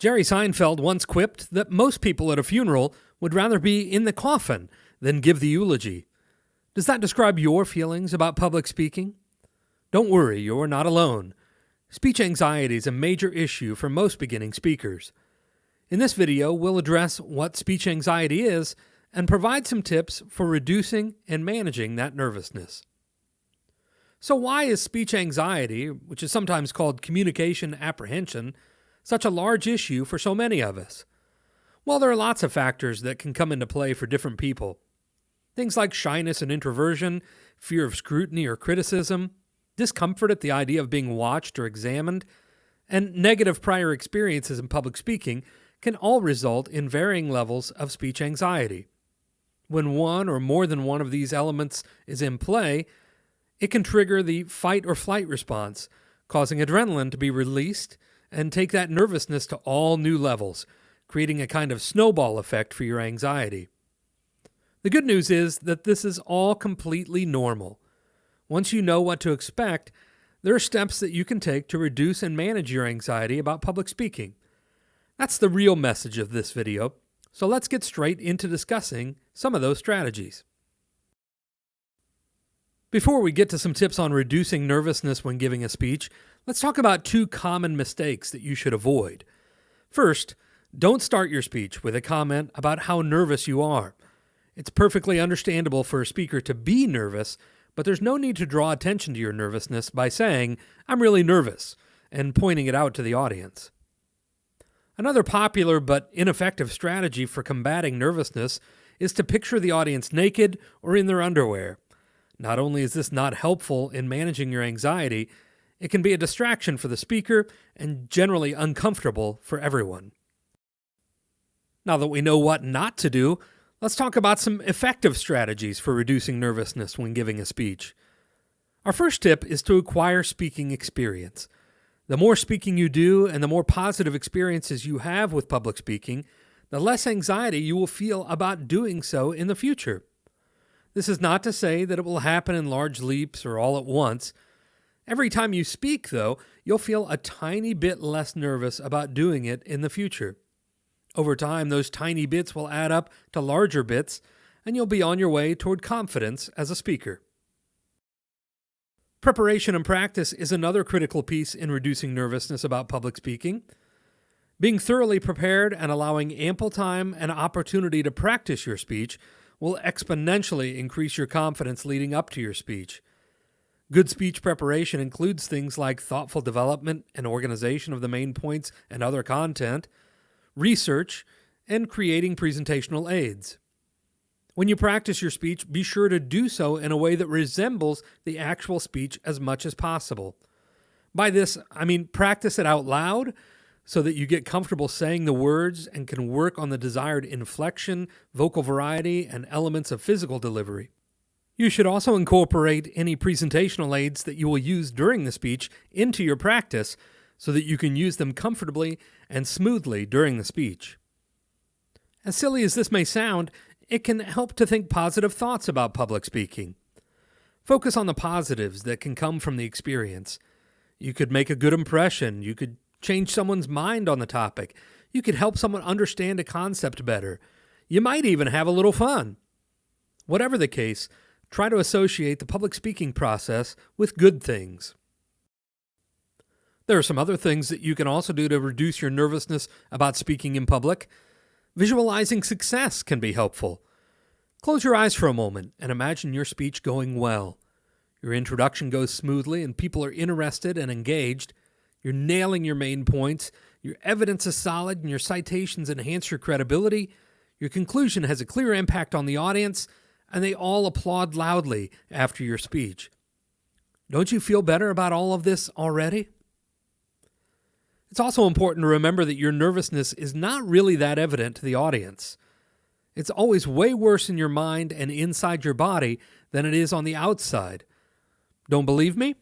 Jerry Seinfeld once quipped that most people at a funeral would rather be in the coffin than give the eulogy. Does that describe your feelings about public speaking? Don't worry, you're not alone. Speech anxiety is a major issue for most beginning speakers. In this video, we'll address what speech anxiety is and provide some tips for reducing and managing that nervousness. So, why is speech anxiety, which is sometimes called communication apprehension, such a large issue for so many of us? Well, there are lots of factors that can come into play for different people. Things like shyness and introversion, fear of scrutiny or criticism, discomfort at the idea of being watched or examined, and negative prior experiences in public speaking can all result in varying levels of speech anxiety. When one or more than one of these elements is in play, it can trigger the fight or flight response, causing adrenaline to be released and take that nervousness to all new levels, creating a kind of snowball effect for your anxiety. The good news is that this is all completely normal. Once you know what to expect, there are steps that you can take to reduce and manage your anxiety about public speaking. That's the real message of this video, so let's get straight into discussing some of those strategies. Before we get to some tips on reducing nervousness when giving a speech, let's talk about two common mistakes that you should avoid. First, don't start your speech with a comment about how nervous you are. It's perfectly understandable for a speaker to be nervous, but there's no need to draw attention to your nervousness by saying, I'm really nervous, and pointing it out to the audience. Another popular but ineffective strategy for combating nervousness is to picture the audience naked or in their underwear. Not only is this not helpful in managing your anxiety, it can be a distraction for the speaker and generally uncomfortable for everyone. Now that we know what not to do, let's talk about some effective strategies for reducing nervousness when giving a speech. Our first tip is to acquire speaking experience. The more speaking you do and the more positive experiences you have with public speaking, the less anxiety you will feel about doing so in the future. This is not to say that it will happen in large leaps or all at once. Every time you speak, though, you'll feel a tiny bit less nervous about doing it in the future. Over time, those tiny bits will add up to larger bits, and you'll be on your way toward confidence as a speaker. Preparation and practice is another critical piece in reducing nervousness about public speaking. Being thoroughly prepared and allowing ample time and opportunity to practice your speech will exponentially increase your confidence leading up to your speech. Good speech preparation includes things like thoughtful development and organization of the main points and other content, research, and creating presentational aids. When you practice your speech, be sure to do so in a way that resembles the actual speech as much as possible. By this, I mean practice it out loud so that you get comfortable saying the words and can work on the desired inflection, vocal variety, and elements of physical delivery. You should also incorporate any presentational aids that you will use during the speech into your practice so that you can use them comfortably and smoothly during the speech. As silly as this may sound, it can help to think positive thoughts about public speaking. Focus on the positives that can come from the experience. You could make a good impression, you could change someone's mind on the topic. You could help someone understand a concept better. You might even have a little fun. Whatever the case, try to associate the public speaking process with good things. There are some other things that you can also do to reduce your nervousness about speaking in public. Visualizing success can be helpful. Close your eyes for a moment and imagine your speech going well. Your introduction goes smoothly and people are interested and engaged. You're nailing your main points. Your evidence is solid and your citations enhance your credibility. Your conclusion has a clear impact on the audience, and they all applaud loudly after your speech. Don't you feel better about all of this already? It's also important to remember that your nervousness is not really that evident to the audience. It's always way worse in your mind and inside your body than it is on the outside. Don't believe me?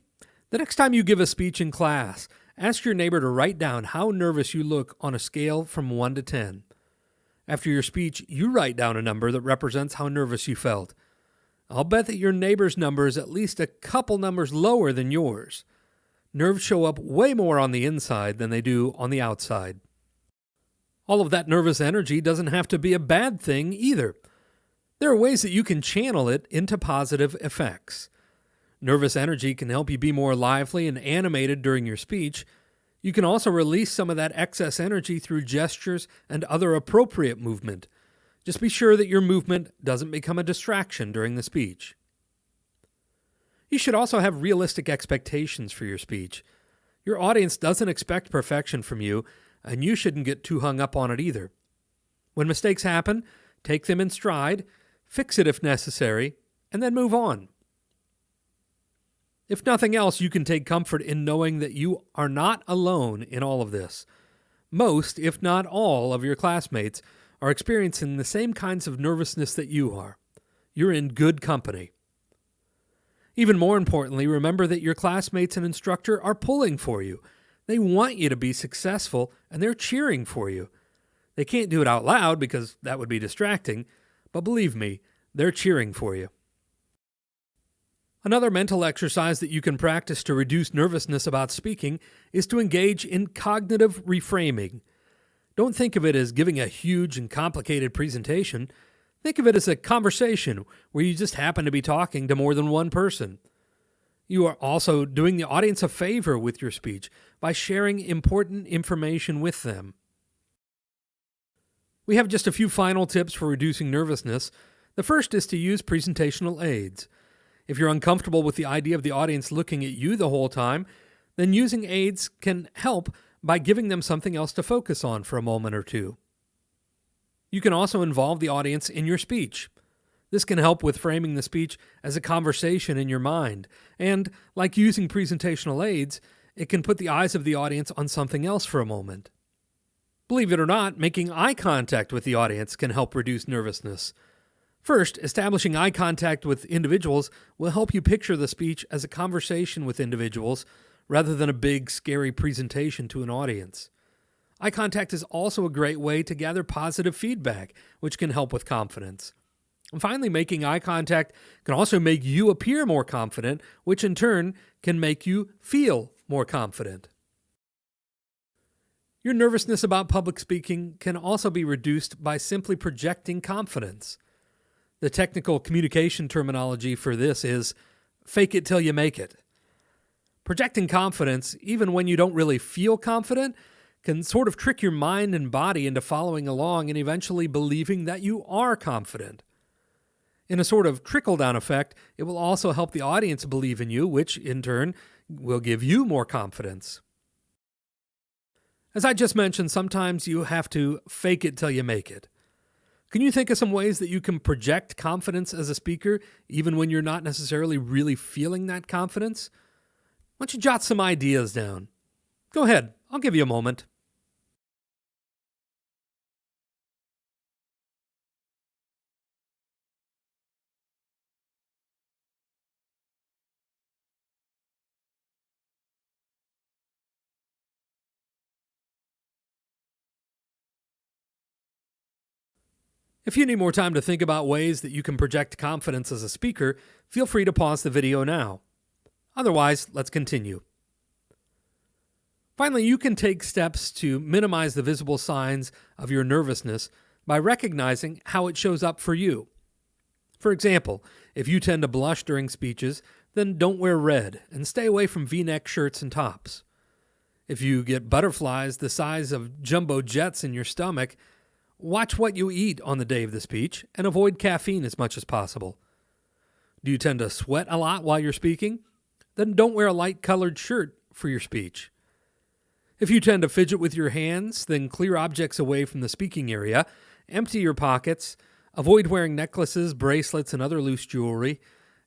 The next time you give a speech in class, Ask your neighbor to write down how nervous you look on a scale from 1 to 10. After your speech, you write down a number that represents how nervous you felt. I'll bet that your neighbor's number is at least a couple numbers lower than yours. Nerves show up way more on the inside than they do on the outside. All of that nervous energy doesn't have to be a bad thing either. There are ways that you can channel it into positive effects. Nervous energy can help you be more lively and animated during your speech. You can also release some of that excess energy through gestures and other appropriate movement. Just be sure that your movement doesn't become a distraction during the speech. You should also have realistic expectations for your speech. Your audience doesn't expect perfection from you, and you shouldn't get too hung up on it either. When mistakes happen, take them in stride, fix it if necessary, and then move on. If nothing else, you can take comfort in knowing that you are not alone in all of this. Most, if not all, of your classmates are experiencing the same kinds of nervousness that you are. You're in good company. Even more importantly, remember that your classmates and instructor are pulling for you. They want you to be successful and they're cheering for you. They can't do it out loud because that would be distracting, but believe me, they're cheering for you. Another mental exercise that you can practice to reduce nervousness about speaking is to engage in cognitive reframing. Don't think of it as giving a huge and complicated presentation. Think of it as a conversation where you just happen to be talking to more than one person. You are also doing the audience a favor with your speech by sharing important information with them. We have just a few final tips for reducing nervousness. The first is to use presentational aids. If you're uncomfortable with the idea of the audience looking at you the whole time, then using aids can help by giving them something else to focus on for a moment or two. You can also involve the audience in your speech. This can help with framing the speech as a conversation in your mind, and, like using presentational aids, it can put the eyes of the audience on something else for a moment. Believe it or not, making eye contact with the audience can help reduce nervousness. First, establishing eye contact with individuals will help you picture the speech as a conversation with individuals rather than a big, scary presentation to an audience. Eye contact is also a great way to gather positive feedback, which can help with confidence. And finally, making eye contact can also make you appear more confident, which in turn can make you feel more confident. Your nervousness about public speaking can also be reduced by simply projecting confidence. The technical communication terminology for this is fake it till you make it. Projecting confidence, even when you don't really feel confident, can sort of trick your mind and body into following along and eventually believing that you are confident. In a sort of trickle down effect, it will also help the audience believe in you, which in turn will give you more confidence. As I just mentioned, sometimes you have to fake it till you make it. Can you think of some ways that you can project confidence as a speaker, even when you're not necessarily really feeling that confidence? Why don't you jot some ideas down? Go ahead, I'll give you a moment. If you need more time to think about ways that you can project confidence as a speaker, feel free to pause the video now. Otherwise, let's continue. Finally, you can take steps to minimize the visible signs of your nervousness by recognizing how it shows up for you. For example, if you tend to blush during speeches, then don't wear red and stay away from v neck shirts and tops. If you get butterflies the size of jumbo jets in your stomach, Watch what you eat on the day of the speech and avoid caffeine as much as possible. Do you tend to sweat a lot while you're speaking? Then don't wear a light colored shirt for your speech. If you tend to fidget with your hands, then clear objects away from the speaking area, empty your pockets, avoid wearing necklaces, bracelets, and other loose jewelry,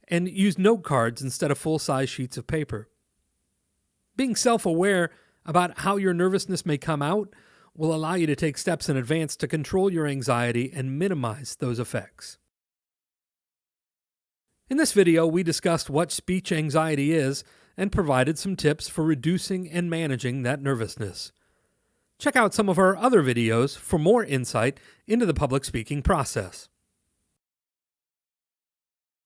and use note cards instead of full size sheets of paper. Being self aware about how your nervousness may come out will allow you to take steps in advance to control your anxiety and minimize those effects. In this video, we discussed what speech anxiety is and provided some tips for reducing and managing that nervousness. Check out some of our other videos for more insight into the public speaking process.